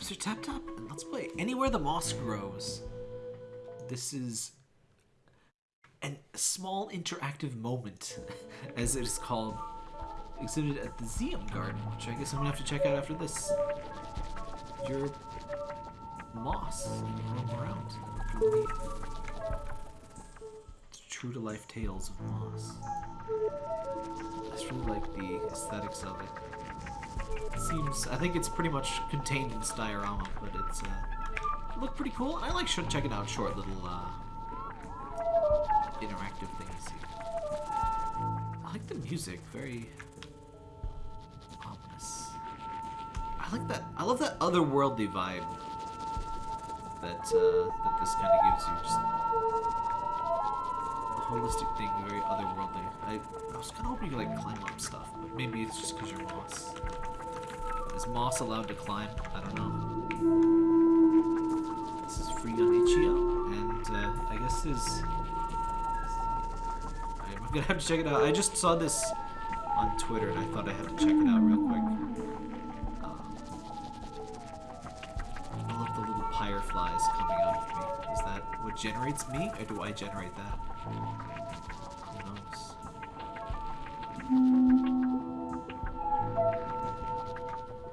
Are Tap, up, and let's play Anywhere the Moss Grows. This is a small interactive moment, as it is called, exhibited at the Zen Garden, which I guess I'm gonna have to check out after this. Your moss roam around. True to life tales of moss. I really like the aesthetics of it. Seems, I think it's pretty much contained in this diorama, but it's uh, it looked pretty cool. I like checking out short little uh, interactive things here. I like the music, very ominous. I like that. I love that otherworldly vibe that uh, that this kind of gives you. Just the holistic thing, very otherworldly. I, I was kind of hoping you like climb up stuff, but maybe it's just because you're moss. Is moss allowed to climb? I don't know. This is free on Itch.io, and uh, I guess is. I'm gonna have to check it out. I just saw this on Twitter, and I thought I had to check it out real quick. Um, I love the little pyre flies coming out of me. Is that what generates me, or do I generate that?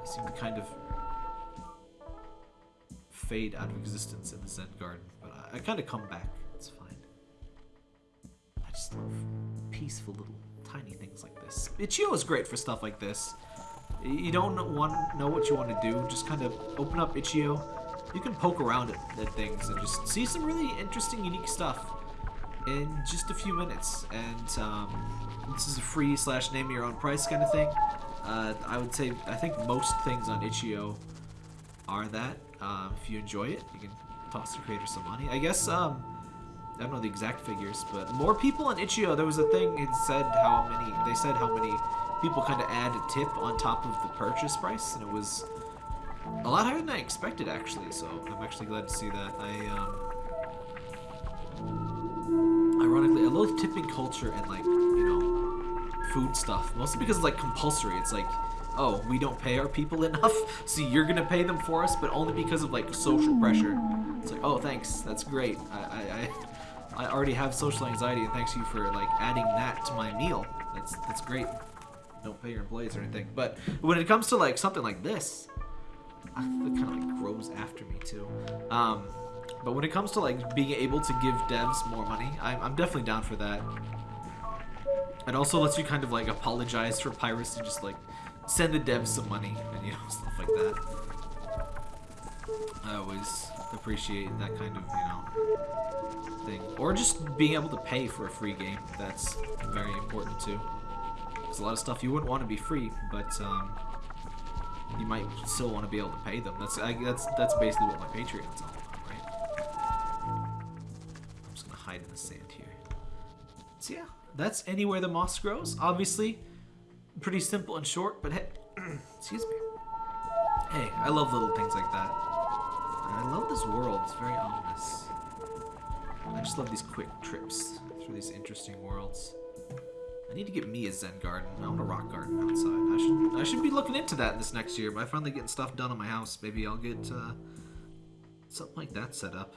Seem to kind of fade out of existence in the Zen Garden, but I, I kind of come back. It's fine. I just love peaceful little tiny things like this. Itch.io is great for stuff like this. You don't want know what you want to do, just kind of open up Itch.io. You can poke around at, at things and just see some really interesting, unique stuff in just a few minutes. And um, this is a free slash name your own price kind of thing. Uh, I would say I think most things on Itch.io are that. Um, if you enjoy it, you can toss the creator some money. I guess um, I don't know the exact figures, but more people on Itch.io. There was a thing it said how many they said how many people kind of add a tip on top of the purchase price, and it was a lot higher than I expected actually. So I'm actually glad to see that. I um, ironically I love tipping culture and like you know food stuff mostly because it's like compulsory. It's like oh, we don't pay our people enough, so you're gonna pay them for us, but only because of like social pressure. It's like, oh, thanks, that's great. I, I, I, already have social anxiety, and thanks you for like adding that to my meal. That's that's great. Don't pay your employees or anything. But when it comes to like something like this, it kind of like grows after me too. Um, but when it comes to like being able to give devs more money, I'm, I'm definitely down for that. It also lets you kind of like apologize for piracy, and just like send the devs some money and you know stuff like that. I always appreciate that kind of you know thing, or just being able to pay for a free game. That's very important too. There's a lot of stuff you wouldn't want to be free, but um, you might still want to be able to pay them. That's I, that's that's basically what my Patreon's all about, right? I'm just gonna hide in the sand here. So yeah, that's anywhere the moss grows. Obviously, pretty simple and short, but hey, excuse me. Hey, I love little things like that. And I love this world. It's very ominous. I just love these quick trips through these interesting worlds. I need to get me a Zen garden. I want a rock garden outside. I should I should be looking into that this next year. By finally getting stuff done on my house, maybe I'll get uh, something like that set up.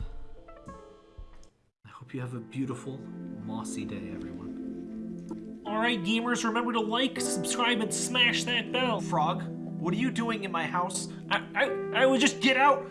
I hope you have a beautiful, mossy day, everyone. Alright, gamers, remember to like, subscribe, and smash that bell. Frog, what are you doing in my house? I, I, I would just get out.